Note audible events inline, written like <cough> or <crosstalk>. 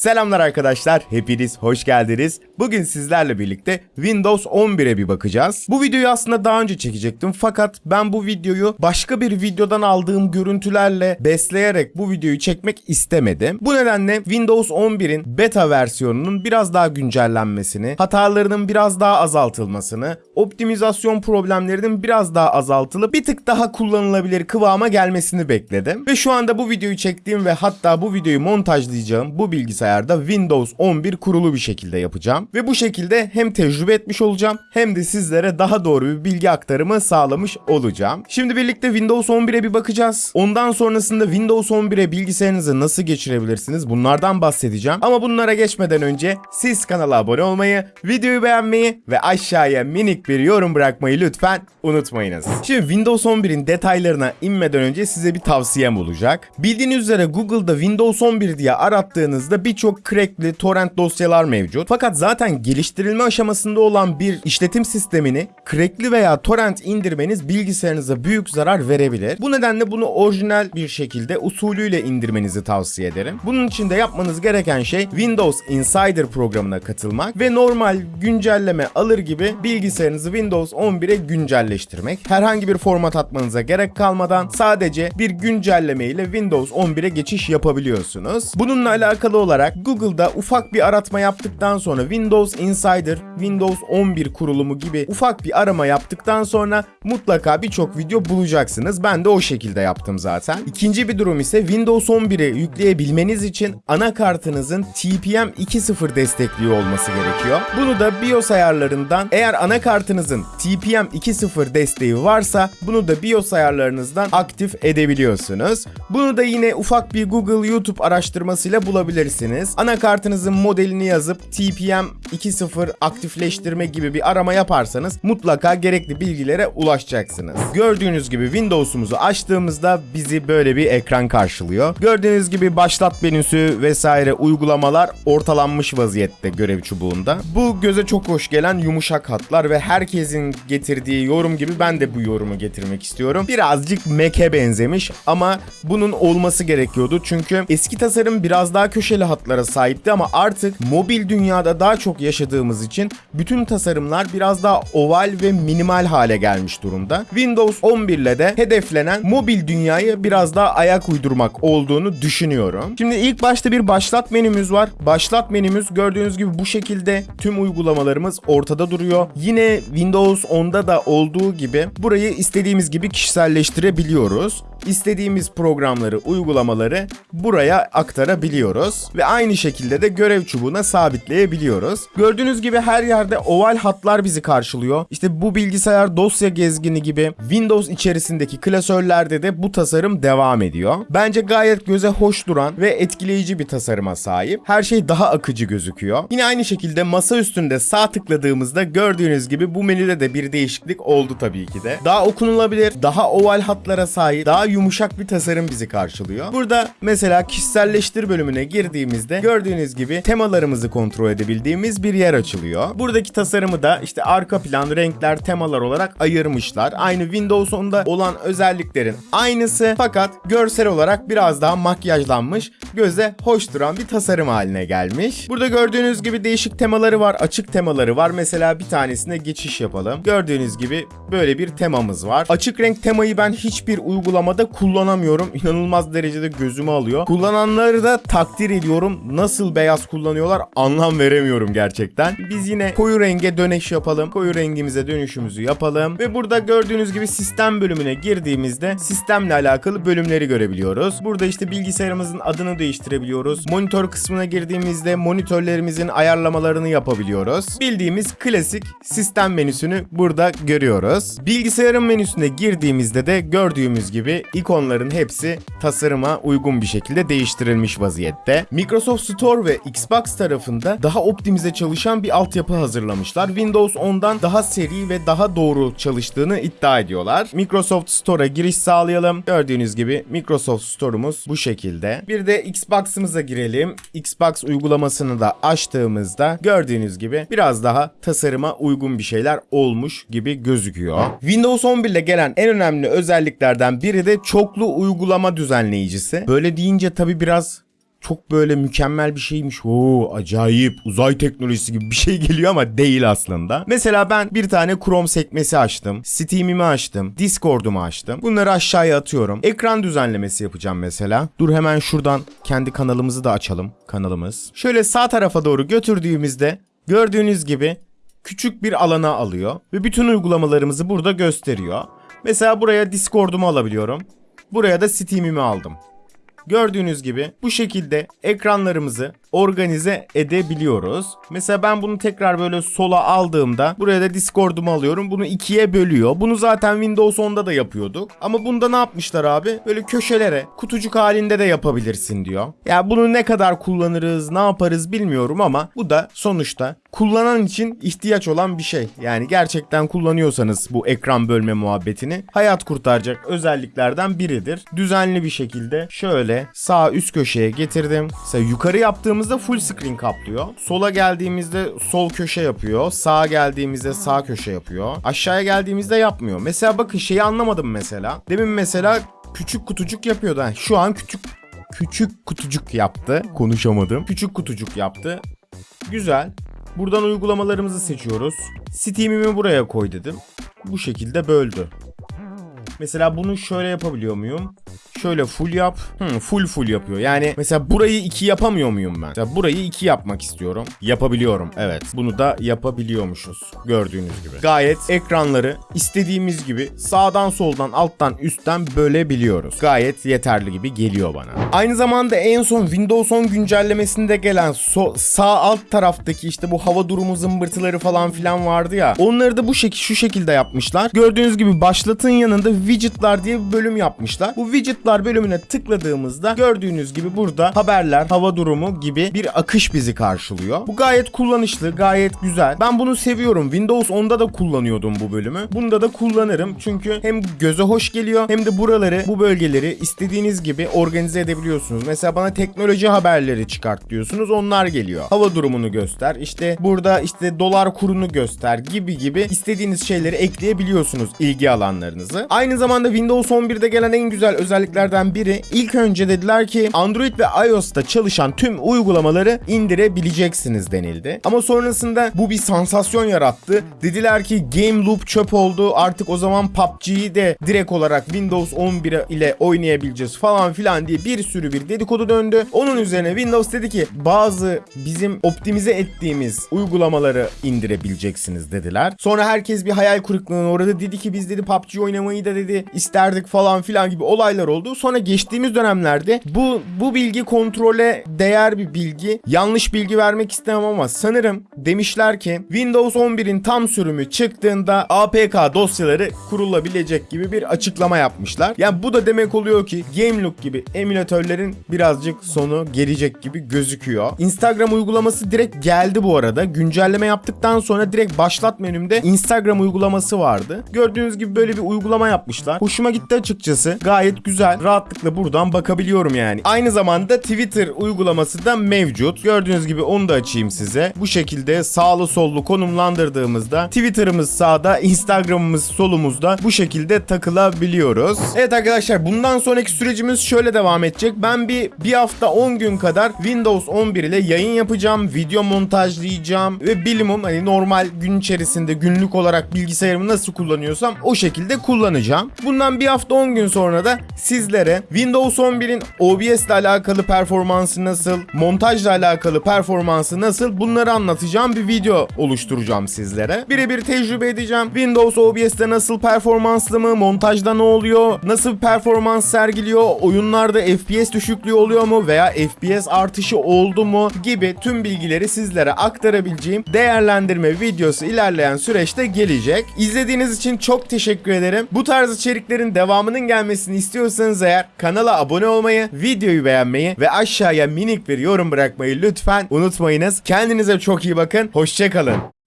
Selamlar arkadaşlar, hepiniz hoş geldiniz. Bugün sizlerle birlikte Windows 11'e bir bakacağız. Bu videoyu aslında daha önce çekecektim fakat ben bu videoyu başka bir videodan aldığım görüntülerle besleyerek bu videoyu çekmek istemedim. Bu nedenle Windows 11'in beta versiyonunun biraz daha güncellenmesini, hatalarının biraz daha azaltılmasını, optimizasyon problemlerinin biraz daha azaltılıp bir tık daha kullanılabilir kıvama gelmesini bekledim. Ve şu anda bu videoyu çektiğim ve hatta bu videoyu montajlayacağım bu bilgisayarda Windows 11 kurulu bir şekilde yapacağım. Ve bu şekilde hem tecrübe etmiş olacağım hem de sizlere daha doğru bir bilgi aktarımı sağlamış olacağım. Şimdi birlikte Windows 11'e bir bakacağız. Ondan sonrasında Windows 11'e bilgisayarınızı nasıl geçirebilirsiniz bunlardan bahsedeceğim. Ama bunlara geçmeden önce siz kanala abone olmayı, videoyu beğenmeyi ve aşağıya minik bir yorum bırakmayı lütfen unutmayınız. Şimdi Windows 11'in detaylarına inmeden önce size bir tavsiyem olacak. Bildiğiniz üzere Google'da Windows 11 diye arattığınızda birçok crackli torrent dosyalar mevcut. Fakat zaten geliştirilme aşamasında olan bir işletim sistemini crackli veya torrent indirmeniz bilgisayarınıza büyük zarar verebilir. Bu nedenle bunu orijinal bir şekilde usulüyle indirmenizi tavsiye ederim. Bunun için de yapmanız gereken şey Windows Insider programına katılmak ve normal güncelleme alır gibi bilgisayarınızı Windows 11'e güncelleştirmek. Herhangi bir format atmanıza gerek kalmadan sadece bir güncelleme ile Windows 11'e geçiş yapabiliyorsunuz. Bununla alakalı olarak Google'da ufak bir aratma yaptıktan sonra Windows Insider, Windows 11 kurulumu gibi ufak bir arama yaptıktan sonra mutlaka birçok video bulacaksınız. Ben de o şekilde yaptım zaten. İkinci bir durum ise Windows 11'i yükleyebilmeniz için anakartınızın TPM 2.0 destekliyor olması gerekiyor. Bunu da BIOS ayarlarından eğer anakartınızın TPM 2.0 desteği varsa bunu da BIOS ayarlarınızdan aktif edebiliyorsunuz. Bunu da yine ufak bir Google YouTube araştırmasıyla bulabilirsiniz. Anakartınızın modelini yazıp TPM 2.0 aktifleştirme gibi bir arama yaparsanız mutlaka gerekli bilgilere ulaşacaksınız. Gördüğünüz gibi Windows'umuzu açtığımızda bizi böyle bir ekran karşılıyor. Gördüğünüz gibi başlat menüsü vesaire uygulamalar ortalanmış vaziyette görev çubuğunda. Bu göze çok hoş gelen yumuşak hatlar ve herkesin getirdiği yorum gibi ben de bu yorumu getirmek istiyorum. Birazcık Mac'e benzemiş ama bunun olması gerekiyordu çünkü eski tasarım biraz daha köşeli hatlara sahipti ama artık mobil dünyada daha çok yaşadığımız için bütün tasarımlar biraz daha oval ve minimal hale gelmiş durumda. Windows 11 ile de hedeflenen mobil dünyayı biraz daha ayak uydurmak olduğunu düşünüyorum. Şimdi ilk başta bir başlat menümüz var. Başlat menümüz gördüğünüz gibi bu şekilde tüm uygulamalarımız ortada duruyor. Yine Windows 10'da da olduğu gibi burayı istediğimiz gibi kişiselleştirebiliyoruz. İstediğimiz programları, uygulamaları buraya aktarabiliyoruz ve aynı şekilde de görev çubuğuna sabitleyebiliyoruz. Gördüğünüz gibi her yerde oval hatlar bizi karşılıyor. İşte bu bilgisayar dosya gezgini gibi Windows içerisindeki klasörlerde de bu tasarım devam ediyor. Bence gayet göze hoş duran ve etkileyici bir tasarıma sahip. Her şey daha akıcı gözüküyor. Yine aynı şekilde masa üstünde sağ tıkladığımızda gördüğünüz gibi bu menüde de bir değişiklik oldu tabii ki de. Daha okunulabilir, daha oval hatlara sahip, daha yumuşak bir tasarım bizi karşılıyor. Burada mesela kişiselleştir bölümüne girdiğimizde gördüğünüz gibi temalarımızı kontrol edebildiğimiz bir yer açılıyor. Buradaki tasarımı da işte arka plan, renkler, temalar olarak ayırmışlar. Aynı Windows 10'da olan özelliklerin aynısı fakat görsel olarak biraz daha makyajlanmış, göze hoş duran bir tasarım haline gelmiş. Burada gördüğünüz gibi değişik temaları var, açık temaları var. Mesela bir tanesine geçiş yapalım. Gördüğünüz gibi böyle bir temamız var. Açık renk temayı ben hiçbir uygulamada kullanamıyorum. İnanılmaz derecede gözümü alıyor. Kullananları da takdir ediyorum. Nasıl beyaz kullanıyorlar anlam veremiyorum gerçekten. Biz yine koyu renge dönüş yapalım. Koyu rengimize dönüşümüzü yapalım. Ve burada gördüğünüz gibi sistem bölümüne girdiğimizde sistemle alakalı bölümleri görebiliyoruz. Burada işte bilgisayarımızın adını değiştirebiliyoruz. Monitör kısmına girdiğimizde monitörlerimizin ayarlamalarını yapabiliyoruz. Bildiğimiz klasik sistem menüsünü burada görüyoruz. Bilgisayarın menüsüne girdiğimizde de gördüğümüz gibi ikonların hepsi tasarıma uygun bir şekilde değiştirilmiş vaziyette. Microsoft Store ve Xbox tarafında daha optimize çalışan bir altyapı hazırlamışlar. Windows 10'dan daha seri ve daha doğru çalıştığını iddia ediyorlar. Microsoft Store'a giriş sağlayalım. Gördüğünüz gibi Microsoft Store'umuz bu şekilde. Bir de Xbox'ımıza girelim. Xbox uygulamasını da açtığımızda gördüğünüz gibi biraz daha tasarıma uygun bir şeyler olmuş gibi gözüküyor. Windows 11 ile gelen en önemli özelliklerden biri de çoklu uygulama düzenleyicisi. Böyle deyince tabi biraz çok böyle mükemmel bir şeymiş. Oo acayip uzay teknolojisi gibi bir şey <laughs> geliyor ama değil aslında. Mesela ben bir tane Chrome sekmesi açtım. Steam'imi açtım. Discord'umu açtım. Bunları aşağıya atıyorum. Ekran düzenlemesi yapacağım mesela. Dur hemen şuradan kendi kanalımızı da açalım. Kanalımız. Şöyle sağ tarafa doğru götürdüğümüzde gördüğünüz gibi küçük bir alana alıyor ve bütün uygulamalarımızı burada gösteriyor. Mesela buraya Discord'umu alabiliyorum. Buraya da Steam'imi aldım. Gördüğünüz gibi bu şekilde ekranlarımızı organize edebiliyoruz. Mesela ben bunu tekrar böyle sola aldığımda buraya da Discord'umu alıyorum. Bunu ikiye bölüyor. Bunu zaten Windows 10'da da yapıyorduk. Ama bunda ne yapmışlar abi? Böyle köşelere kutucuk halinde de yapabilirsin diyor. Ya bunu ne kadar kullanırız, ne yaparız bilmiyorum ama bu da sonuçta kullanan için ihtiyaç olan bir şey. Yani gerçekten kullanıyorsanız bu ekran bölme muhabbetini hayat kurtaracak özelliklerden biridir. Düzenli bir şekilde şöyle sağ üst köşeye getirdim. Mesela yukarı yaptığımızda full screen kaplıyor. Sola geldiğimizde sol köşe yapıyor. Sağa geldiğimizde sağ köşe yapıyor. Aşağıya geldiğimizde yapmıyor. Mesela bakın şeyi anlamadım mesela. Demin mesela küçük kutucuk yapıyordu. Ha, Şu an küçük küçük kutucuk yaptı. Konuşamadım. Küçük kutucuk yaptı. Güzel. Buradan uygulamalarımızı seçiyoruz. Steam'imi buraya koy dedim. Bu şekilde böldü. Mesela bunu şöyle yapabiliyor muyum? Şöyle full yap. Hmm, full full yapıyor. Yani mesela burayı iki yapamıyor muyum ben? Mesela burayı iki yapmak istiyorum. Yapabiliyorum. Evet. Bunu da yapabiliyormuşuz. Gördüğünüz gibi. Gayet ekranları istediğimiz gibi sağdan soldan alttan üstten bölebiliyoruz. Gayet yeterli gibi geliyor bana. Aynı zamanda en son Windows 10 güncellemesinde gelen so- sağ alt taraftaki işte bu hava durumu zımbırtıları falan filan vardı ya. Onları da bu şekil şu şekilde yapmışlar. Gördüğünüz gibi başlatın yanında widgetlar diye bir bölüm yapmışlar. Bu widgetlar bölümüne tıkladığımızda gördüğünüz gibi burada haberler, hava durumu gibi bir akış bizi karşılıyor. Bu gayet kullanışlı, gayet güzel. Ben bunu seviyorum. Windows 10'da da kullanıyordum bu bölümü. Bunda da kullanırım çünkü hem göze hoş geliyor hem de buraları, bu bölgeleri istediğiniz gibi organize edebiliyorsunuz. Mesela bana teknoloji haberleri çıkart diyorsunuz. Onlar geliyor. Hava durumunu göster. İşte burada işte dolar kurunu göster gibi gibi istediğiniz şeyleri ekleyebiliyorsunuz ilgi alanlarınızı. Aynı zamanda Windows 11'de gelen en güzel özelliklerden biri ilk önce dediler ki Android ve iOS'ta çalışan tüm uygulamaları indirebileceksiniz denildi. Ama sonrasında bu bir sansasyon yarattı. Dediler ki Game Loop çöp oldu. Artık o zaman PUBG'yi de direkt olarak Windows 11 ile oynayabileceğiz falan filan diye bir sürü bir dedikodu döndü. Onun üzerine Windows dedi ki bazı bizim optimize ettiğimiz uygulamaları indirebileceksiniz dediler. Sonra herkes bir hayal kırıklığına uğradı. Dedi ki biz dedi PUBG oynamayı da dedi isterdik falan filan gibi olaylar oldu. Sonra geçtiğimiz dönemlerde bu bu bilgi kontrole değer bir bilgi. Yanlış bilgi vermek istemem ama sanırım demişler ki Windows 11'in tam sürümü çıktığında APK dosyaları kurulabilecek gibi bir açıklama yapmışlar. Yani bu da demek oluyor ki Gameloop gibi emülatörlerin birazcık sonu gelecek gibi gözüküyor. Instagram uygulaması direkt geldi bu arada. Güncelleme yaptıktan sonra direkt başlat menümde Instagram uygulaması vardı. Gördüğünüz gibi böyle bir uygulama yapmışlar. Hoşuma gitti açıkçası. Gayet güzel. Rahatlıkla buradan bakabiliyorum yani. Aynı zamanda Twitter uygulaması da mevcut. Gördüğünüz gibi onu da açayım size. Bu şekilde sağlı sollu konumlandırdığımızda Twitter'ımız sağda, Instagram'ımız solumuzda bu şekilde takılabiliyoruz. Evet arkadaşlar bundan sonraki sürecimiz şöyle devam edecek. Ben bir bir hafta 10 gün kadar Windows 11 ile yayın yapacağım. Video montajlayacağım ve bilimum hani normal gün içerisinde günlük olarak bilgisayarımı nasıl kullanıyorsam o şekilde kullanacağım. Bundan bir hafta 10 gün sonra da sizlere Windows 11'in OBS ile alakalı performansı nasıl, montajla alakalı performansı nasıl bunları anlatacağım bir video oluşturacağım sizlere. Birebir tecrübe edeceğim. Windows OBS'te nasıl performanslı mı, montajda ne oluyor, nasıl performans sergiliyor, oyunlarda FPS düşüklüğü oluyor mu veya FPS artışı oldu mu gibi tüm bilgileri sizlere aktarabileceğim değerlendirme videosu ilerleyen süreçte gelecek. İzlediğiniz için çok teşekkür ederim. Bu tarz içeriklerin devamının gelmesini istiyorsanız eğer kanala abone olmayı, videoyu beğenmeyi ve aşağıya minik bir yorum bırakmayı lütfen unutmayınız. Kendinize çok iyi bakın. Hoşçakalın.